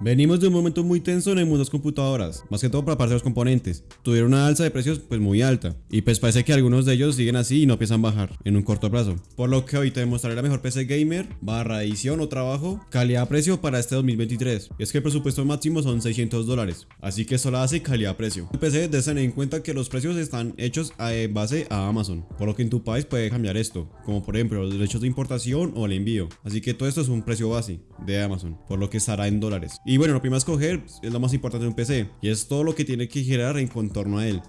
Venimos de un momento muy tenso en el mundo de las computadoras, más que todo para parte de los componentes. Tuvieron una alza de precios pues muy alta, y pues parece que algunos de ellos siguen así y no piensan bajar en un corto plazo. Por lo que hoy te demostraré la mejor PC gamer, barra edición o trabajo, calidad-precio para este 2023. Y es que el presupuesto máximo son 600 dólares, así que eso la hace calidad-precio. El PC debes tener en cuenta que los precios están hechos a base a Amazon, por lo que en tu país puede cambiar esto, como por ejemplo los derechos de importación o el envío. Así que todo esto es un precio base de Amazon, por lo que estará en dólares. Y bueno, lo primero a escoger es lo más importante de un PC, y es todo lo que tiene que girar en contorno a él.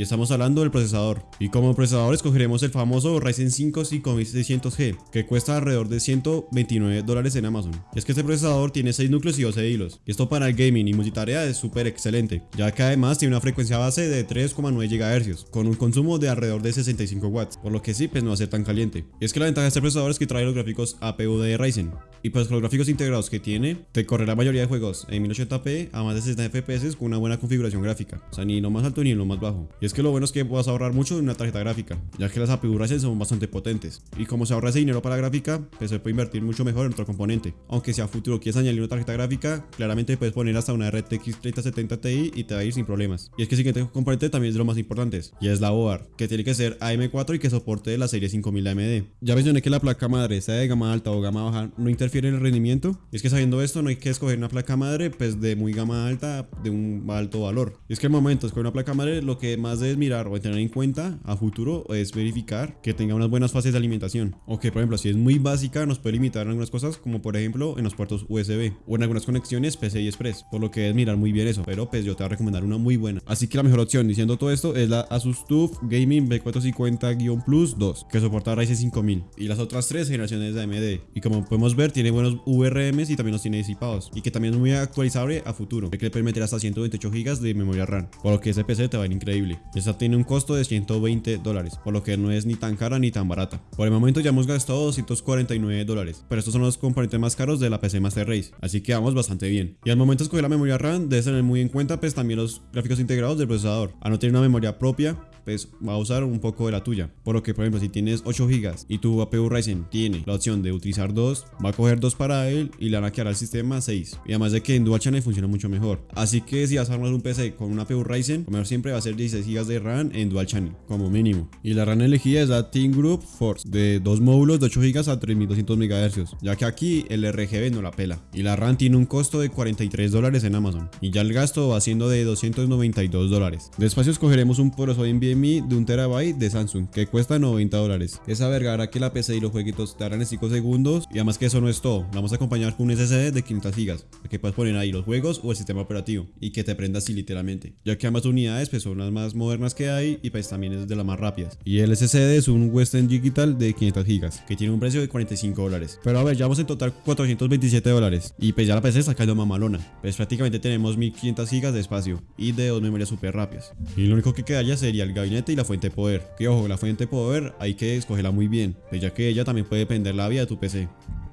Y estamos hablando del procesador. Y como procesador escogeremos el famoso Ryzen 5 5600G, que cuesta alrededor de 129 dólares en Amazon. Es que este procesador tiene 6 núcleos y 12 hilos. Y esto para el gaming y multitarea es súper excelente, ya que además tiene una frecuencia base de 3,9 GHz, con un consumo de alrededor de 65 watts, por lo que sí, pues no va a ser tan caliente. Y es que la ventaja de este procesador es que trae los gráficos APU de Ryzen. Y pues los gráficos integrados que tiene, te corre la mayoría de juegos en 1080p a más de 60 FPS con una buena configuración gráfica. O sea, ni lo más alto ni lo más bajo. Es que lo bueno es que vas a ahorrar mucho en una tarjeta gráfica, ya que las APU Ryzen son bastante potentes. Y como se ahorra ese dinero para la gráfica, pues se puede invertir mucho mejor en otro componente. Aunque si a futuro quieres añadir una tarjeta gráfica, claramente puedes poner hasta una RTX 3070 Ti y te va a ir sin problemas. Y es que el siguiente componente también es de más importantes, y es la board, que tiene que ser AM4 y que soporte la serie 5000 AMD. Ya mencioné que la placa madre, sea de gama alta o gama baja, no interfiere en el rendimiento. Y es que sabiendo esto, no hay que escoger una placa madre pues de muy gama alta, de un alto valor. Y es que el momento escoger una placa madre, lo que más debes mirar o tener en cuenta a futuro es verificar que tenga unas buenas fases de alimentación. O que, por ejemplo, si es muy básica, nos puede limitar en algunas cosas, como por ejemplo en los puertos USB o en algunas conexiones PCI Express. Por lo que es mirar muy bien eso. Pero pues yo te voy a recomendar una muy buena. Así que la mejor opción, diciendo todo esto, es la Asus TUF Gaming B450-Plus 2, que soporta Ryzen 5000. Y las otras tres generaciones de AMD. Y como podemos ver, tiene buenos VRMs y también los tiene disipados. Y que también es muy actualizable a futuro, que le permite hasta 128 GB de memoria RAM. Por lo que ese PC te va a ir increíble. Esta tiene un costo de 120 dólares, por lo que no es ni tan cara ni tan barata. Por el momento ya hemos gastado 249 dólares, pero estos son los componentes más caros de la PC Master Race, así que vamos bastante bien. Y al momento de escoger la memoria RAM, debes tener muy en cuenta pues también los gráficos integrados del procesador. A no tener una memoria propia, pues va a usar un poco de la tuya. Por lo que, por ejemplo, si tienes 8 GB y tu APU Ryzen tiene la opción de utilizar 2, va a coger 2 para él y le van a quedar al sistema 6. Y además de que en Dual Channel funciona mucho mejor. Así que si vas a armar un PC con una APU Ryzen, lo mejor siempre va a ser 16 GB de RAM en Dual Channel, como mínimo. Y la RAM elegida es la Team Group Force, de 2 módulos de 8 GB a 3200 MHz, ya que aquí el RGB no la pela. Y la RAM tiene un costo de 43 dólares en Amazon. Y ya el gasto va siendo de 292 dólares. Despacio escogeremos un poroso De un terabyte de Samsung, que cuesta 90 dólares. Esa verga hará que la PC y los jueguitos te harán en 5 segundos. Y además que eso no es todo, vamos a acompañar con un SSD de 500 GB, que puedes poner ahí los juegos o el sistema operativo, y que te prenda así literalmente. Ya que ambas unidades pues, son las más modernas que hay y pues también es de las más rápidas. Y el SSD es un Western Digital de 500 GB, que tiene un precio de 45 dólares. Pero a ver, ya vamos en total 427 dólares. Y pues ya la PC está cayendo mamalona. Pues prácticamente tenemos 1500 GB de espacio y de dos memorias super rápidas. Y lo único que quedaría sería el gabinete y la fuente de poder. Que ojo, la fuente de poder hay que escogerla muy bien, pues ya que ella también puede depender la vida de tu PC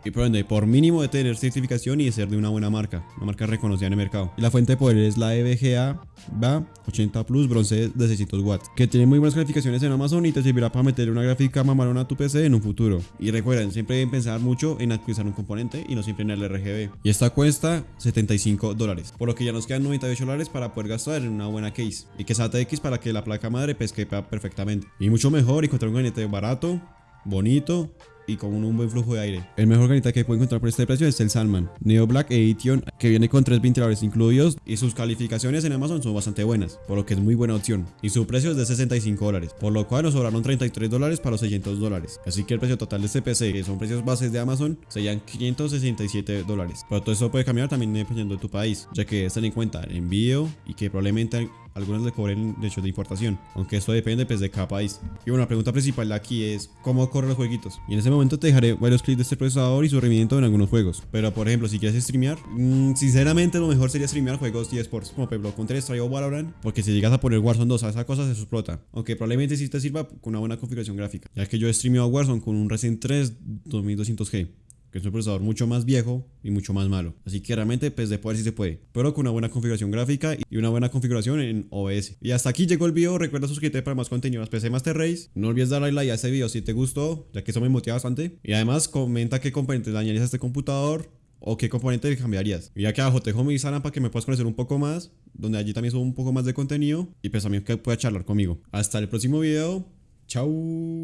y por mínimo de tener certificación y de ser de una buena marca, una marca reconocida en el mercado. Y la fuente de poder es la EVGA BA 80 Plus bronce de 600 watts, que tiene muy buenas calificaciones en Amazon y te servirá para meterle una gráfica mamalona a tu PC en un futuro. Y recuerden, siempre deben pensar mucho en actualizar un componente y no siempre en el RGB. Y esta cuesta 75 dólares, por lo que ya nos quedan 98 dólares para poder gastar en una buena case. Y que sea TX para que la placa madre quepa perfectamente. Y mucho mejor encontrar un gabinete barato, bonito y con un buen flujo de aire. El mejor granita que puede encontrar por este precio es el Salman Neo Black Edition que viene con tres ventiladores incluidos y sus calificaciones en Amazon son bastante buenas, por lo que es muy buena opción. Y su precio es de 65 dólares, por lo cual nos sobraron 33 dólares para los 600 dólares. Así que el precio total de este PC, que son precios bases de Amazon, serían 567 dólares. Pero todo eso puede cambiar también dependiendo de tu país, ya que ten en cuenta el envío y que probablemente algunos le cobren derechos de importación, aunque esto depende pues de cada país. Y bueno, la pregunta principal aquí es cómo corren los jueguitos. Y en ese momento te dejaré varios clips de este procesador y su rendimiento en algunos juegos. Pero por ejemplo, si quieres streamear, mmm, sinceramente lo mejor sería streamear juegos de esports como ejemplo Counter Strike o Valorant, porque si llegas a poner Warzone 2 a esa cosa se explota. Aunque probablemente sí te sirva con una buena configuración gráfica, ya que yo he streameado Warzone con un Ryzen 3 2200G que es un procesador mucho más viejo y mucho más malo. Así que realmente pues de poder sí se puede, pero con una buena configuración gráfica y una buena configuración en OBS. Y hasta aquí llegó el video, recuerda suscribirte para más contenido a PC Master Race. No olvides darle like a este video si te gustó, ya que eso me motiva bastante. Y además comenta qué componentes dañarías a este computador o qué componente cambiarías. Y aquí abajo te dejo mi Instagram para que me puedas conocer un poco más, donde allí también subo un poco más de contenido y pues también que puedas charlar conmigo. Hasta el próximo video. Chao.